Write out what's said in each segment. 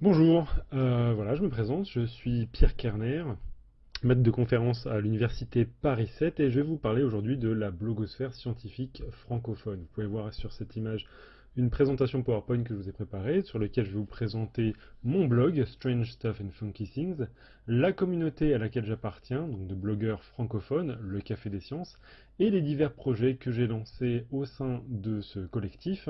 Bonjour, euh, voilà, je me présente, je suis Pierre Kerner, maître de conférence à l'université Paris 7 et je vais vous parler aujourd'hui de la blogosphère scientifique francophone. Vous pouvez voir sur cette image une présentation PowerPoint que je vous ai préparée, sur laquelle je vais vous présenter mon blog, Strange Stuff and Funky Things, la communauté à laquelle j'appartiens, donc de blogueurs francophones, le Café des Sciences, et les divers projets que j'ai lancés au sein de ce collectif,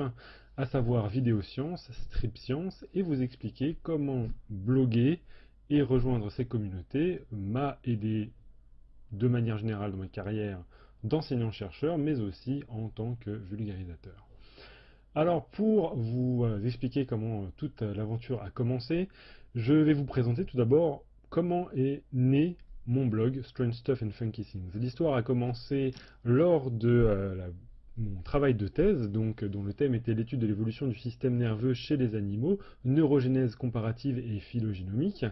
à savoir Vidéo Science, Strip Science, et vous expliquer comment bloguer et rejoindre ces communautés m'a aidé de manière générale dans ma carrière d'enseignant-chercheur, mais aussi en tant que vulgarisateur. Alors pour vous euh, expliquer comment euh, toute euh, l'aventure a commencé, je vais vous présenter tout d'abord comment est né mon blog Strange Stuff and Funky Things. L'histoire a commencé lors de mon travail de thèse, donc, dont le thème était l'étude de l'évolution du système nerveux chez les animaux, neurogénèse comparative et phylogénomique,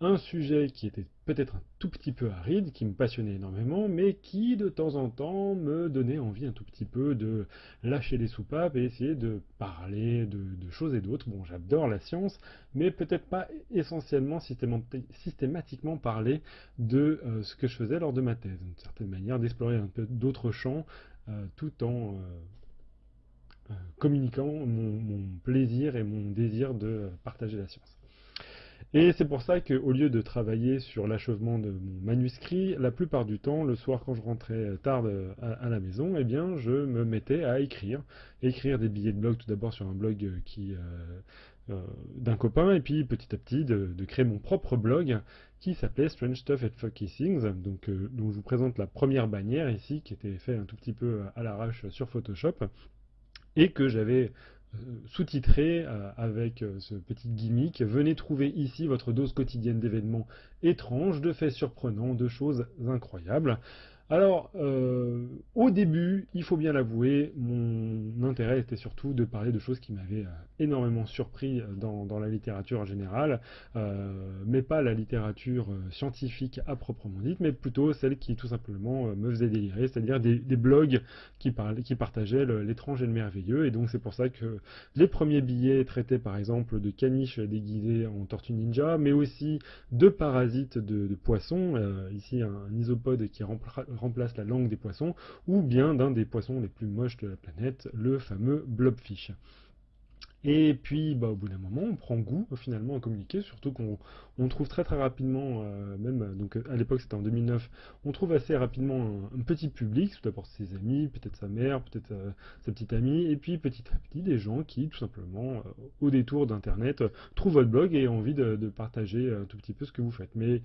un sujet qui était peut-être un tout petit peu aride, qui me passionnait énormément, mais qui de temps en temps me donnait envie un tout petit peu de lâcher les soupapes et essayer de parler de, choses et d'autres. Bon, j'adore la science, mais peut-être pas essentiellement systématiquement parler de euh, ce que je faisais lors de ma thèse, d'une certaine manière d'explorer un peu d'autres champs, euh, tout en euh, communiquant mon, plaisir et mon désir de partager la science. Et c'est pour ça qu'au lieu de travailler sur l'achèvement de mon manuscrit, la plupart du temps, le soir quand je rentrais tard à, la maison, eh bien, je me mettais à écrire. Écrire des billets de blog tout d'abord sur un blog euh, d'un copain, et puis petit à petit de, créer mon propre blog qui s'appelait Strange Stuff and Funky Things, donc, euh, dont je vous présente la première bannière ici, qui était fait un tout petit peu à l'arrache sur Photoshop, et que j'avais euh, sous-titré avec ce petit gimmick « Venez trouver ici votre dose quotidienne d'événements étranges, de faits surprenants, de choses incroyables ». Alors, euh, au début, il faut bien l'avouer, mon intérêt était surtout de parler de choses qui m'avaient euh, énormément surpris euh, dans, la littérature en général, mais pas la littérature scientifique à proprement dite, mais plutôt celle qui tout simplement me faisait délirer, c'est-à-dire des, blogs qui, qui partageaient l'étrange et le merveilleux, et donc c'est pour ça que les premiers billets traitaient par exemple de caniches déguisées en tortue ninja, mais aussi de parasites de, poissons, ici un, isopode qui remplace remplace la langue des poissons, ou bien d'un des poissons les plus moches de la planète, le fameux blobfish. Et puis, bah, au bout d'un moment, on prend goût finalement à communiquer, surtout qu'on trouve très très rapidement, euh, même donc à l'époque c'était en 2009, on trouve assez rapidement un, petit public, tout d'abord ses amis, peut-être sa mère, peut-être euh, sa petite amie, et puis petit à petit des gens qui tout simplement, euh, au détour d'internet, trouvent votre blog et ont envie de, de, partager un tout petit peu ce que vous faites. Mais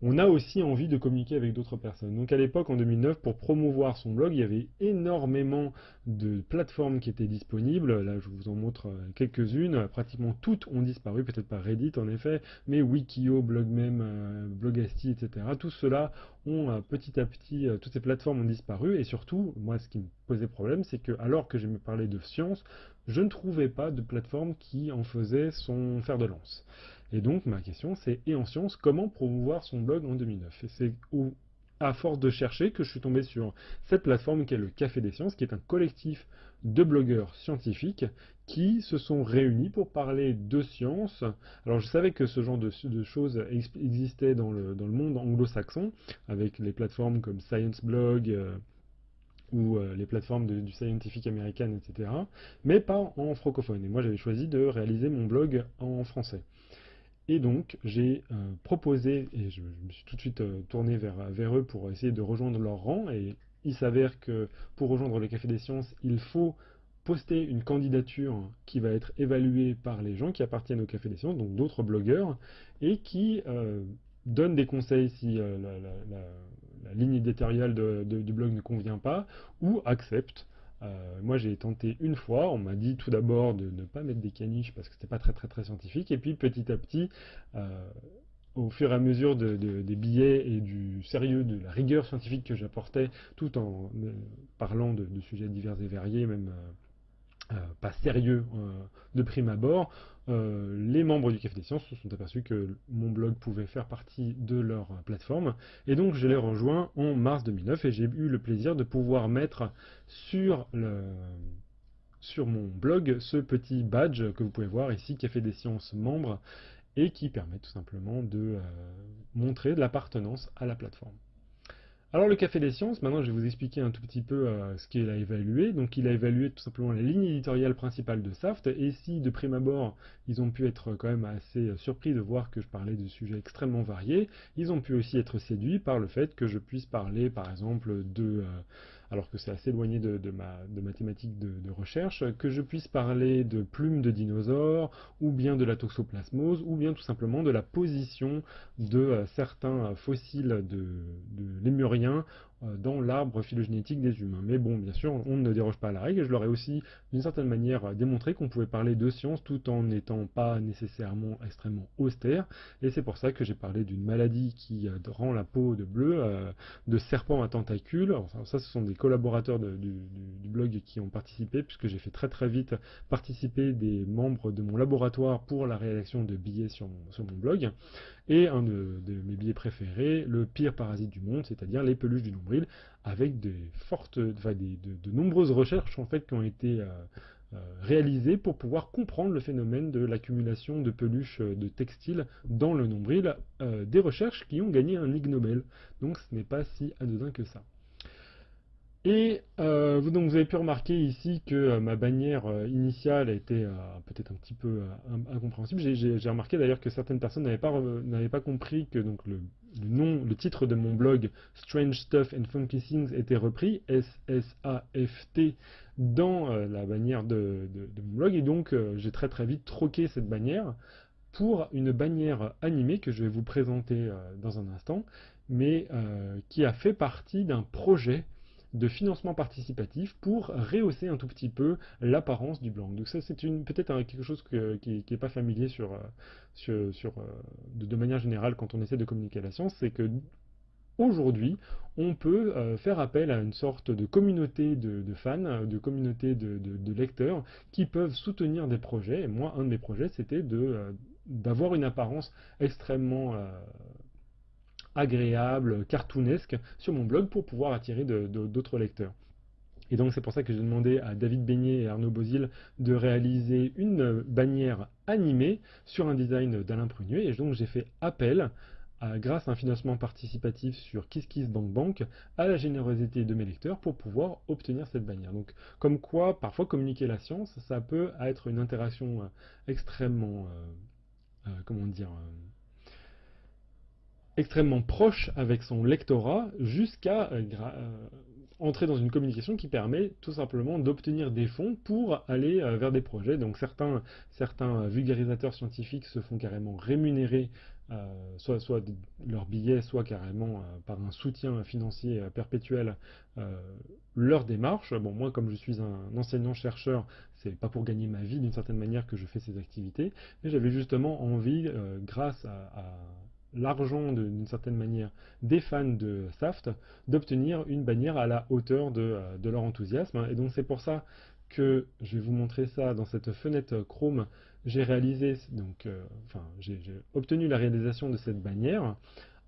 on a aussi envie de communiquer avec d'autres personnes. Donc à l'époque, en 2009, pour promouvoir son blog, il y avait énormément de plateformes qui étaient disponibles. Là, je vous en montre euh, quelques-unes. Pratiquement toutes ont disparu, peut-être pas Reddit en effet, mais Wikio, Blogmem, euh, Blogasti, etc. Tout cela ont euh, petit à petit, toutes ces plateformes ont disparu. Et surtout, moi, ce qui me posait problème, c'est que alors que j'aimais parler de science, je ne trouvais pas de plateforme qui en faisait son fer de lance. Et donc ma question c'est, et en sciences, comment promouvoir son blog en 2009 Et c'est à force de chercher que je suis tombé sur cette plateforme qui est le Café des Sciences, qui est un collectif de blogueurs scientifiques qui se sont réunis pour parler de sciences. Alors je savais que ce genre de, choses existait dans le, monde anglo-saxon, avec les plateformes comme Science Blog, euh, ou euh, les plateformes du Scientific American, etc., mais pas en francophone. Et moi j'avais choisi de réaliser mon blog en français. Et donc, j'ai euh, proposé, et je, me suis tout de suite euh, tourné vers, eux pour essayer de rejoindre leur rang, et il s'avère que pour rejoindre le Café des Sciences, il faut poster une candidature qui va être évaluée par les gens qui appartiennent au Café des Sciences, donc d'autres blogueurs, et qui euh, donnent des conseils si la, ligne éditoriale du blog ne convient pas, ou acceptent euh, moi j'ai tenté une fois, on m'a dit tout d'abord de ne pas mettre des caniches parce que c'était pas très très très scientifique, et puis petit à petit, euh, au fur et à mesure des billets et du sérieux, de la rigueur scientifique que j'apportais, tout en euh, parlant de, sujets divers et variés, même pas sérieux de prime abord, les membres du Café des Sciences se sont aperçus que mon blog pouvait faire partie de leur plateforme, et donc je les rejoins en mars 2009, et j'ai eu le plaisir de pouvoir mettre sur mon blog ce petit badge que vous pouvez voir ici, Café des Sciences membres, et qui permet tout simplement de euh, montrer de l'appartenance à la plateforme. Alors le Café des Sciences, maintenant je vais vous expliquer un tout petit peu euh, ce qu'il a évalué. Donc il a évalué tout simplement la ligne éditoriale principale de Saft, et si de prime abord ils ont pu être quand même assez surpris de voir que je parlais de sujets extrêmement variés, ils ont pu aussi être séduits par le fait que je puisse parler par exemple de... Euh, alors que c'est assez éloigné de, ma, de mathématiques de, recherche, que je puisse parler de plumes de dinosaures, ou bien de la toxoplasmose, ou bien tout simplement de la position de euh, certains fossiles de, lémuriens dans l'arbre phylogénétique des humains. Mais bon, bien sûr, on ne déroge pas à la règle, et je leur ai aussi, d'une certaine manière, démontré qu'on pouvait parler de science tout en n'étant pas nécessairement extrêmement austère, et c'est pour ça que j'ai parlé d'une maladie qui euh, rend la peau de bleu, euh, de serpents à tentacules, enfin, ça ce sont des collaborateurs du, blog qui ont participé, puisque j'ai fait très très vite participer des membres de mon laboratoire pour la rédaction de billets sur mon blog, et un de, mes billets préférés, le pire parasite du monde, c'est-à-dire les peluches du nombril, avec de, nombreuses recherches en fait qui ont été euh, euh, réalisées pour pouvoir comprendre le phénomène de l'accumulation de peluches euh, de textiles dans le nombril, des recherches qui ont gagné un Ig Nobel. Donc ce n'est pas si anodin que ça. Et euh, donc vous avez pu remarquer ici que euh, ma bannière euh, initiale était peut-être un petit peu incompréhensible. J'ai remarqué d'ailleurs que certaines personnes n'avaient pas, pas compris que donc le, nom, le titre de mon blog Strange Stuff and Funky Things était repris, S-S-A-F-T, dans la bannière de, mon blog. Et donc j'ai très très vite troqué cette bannière pour une bannière animée que je vais vous présenter dans un instant, mais qui a fait partie d'un projet de financement participatif pour rehausser un tout petit peu l'apparence du blanc. Donc ça c'est peut-être quelque chose qui n'est pas familier euh, euh, de, manière générale quand on essaie de communiquer la science, c'est que aujourd'hui on peut euh, faire appel à une sorte de communauté de, fans, de communauté de, lecteurs qui peuvent soutenir des projets. Et moi un de mes projets c'était d'avoir une apparence extrêmement agréable, cartoonesque sur mon blog pour pouvoir attirer d'autres lecteurs. Et donc c'est pour ça que j'ai demandé à David Beignet et Arnaud Bozil de réaliser une bannière animée sur un design d'Alain Prunier. Et donc j'ai fait appel, grâce à un financement participatif sur KissKissBankBank, à la générosité de mes lecteurs pour pouvoir obtenir cette bannière. Donc comme quoi, parfois communiquer la science, ça peut être une interaction euh, extrêmement, euh, euh, comment dire, extrêmement proche avec son lectorat jusqu'à euh, euh, entrer dans une communication qui permet tout simplement d'obtenir des fonds pour aller euh, vers des projets. Donc certains, vulgarisateurs scientifiques se font carrément rémunérer soit, leurs billets, soit carrément par un soutien financier perpétuel leur démarche. Bon, moi, comme je suis un enseignant-chercheur, c'est pas pour gagner ma vie d'une certaine manière que je fais ces activités, mais j'avais justement envie, grâce à l'argent d'une certaine manière des fans de Saft d'obtenir une bannière à la hauteur de, euh, leur enthousiasme. Et donc c'est pour ça que je vais vous montrer ça dans cette fenêtre Chrome. J'ai réalisé, donc, euh, enfin, j'ai obtenu la réalisation de cette bannière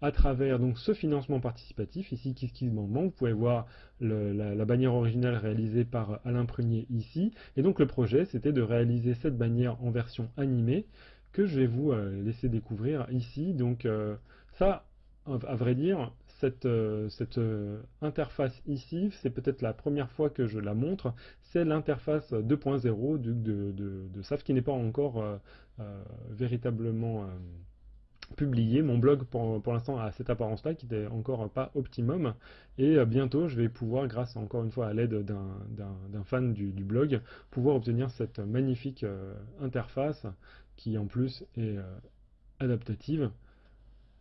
à travers donc ce financement participatif, ici KissKissBankBank, vous pouvez voir la, la, bannière originale réalisée par Alain Prunier ici, et donc le projet c'était de réaliser cette bannière en version animée, que je vais vous euh, laisser découvrir ici. Donc euh, ça, à vrai dire, cette, euh, interface ici, c'est peut-être la première fois que je la montre, c'est l'interface 2.0 de, SAF qui n'est pas encore véritablement publié. Mon blog pour, l'instant a cette apparence-là qui n'est encore pas optimum. Et bientôt je vais pouvoir, grâce encore une fois à l'aide d'un fan du, du, blog, pouvoir obtenir cette magnifique interface qui en plus est euh, adaptative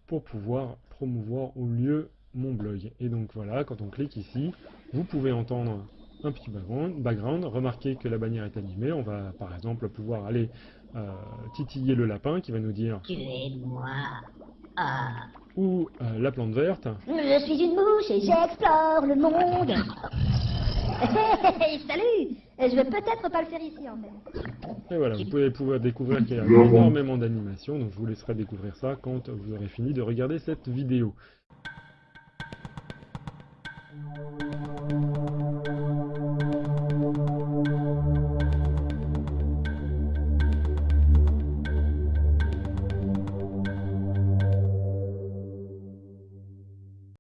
pour pouvoir promouvoir au lieu mon blog. Et donc voilà, quand on clique ici, vous pouvez entendre un petit background, background. remarquez que la bannière est animée, on va par exemple pouvoir aller euh, titiller le lapin qui va nous dire moi ah. ou euh, la plante verte. Je suis une mouche et j'explore le monde. Salut Je vais peut-être pas le faire ici en fait. Et voilà, vous pouvez pouvoir découvrir qu'il y a énormément d'animations, donc je vous laisserai découvrir ça quand vous aurez fini de regarder cette vidéo.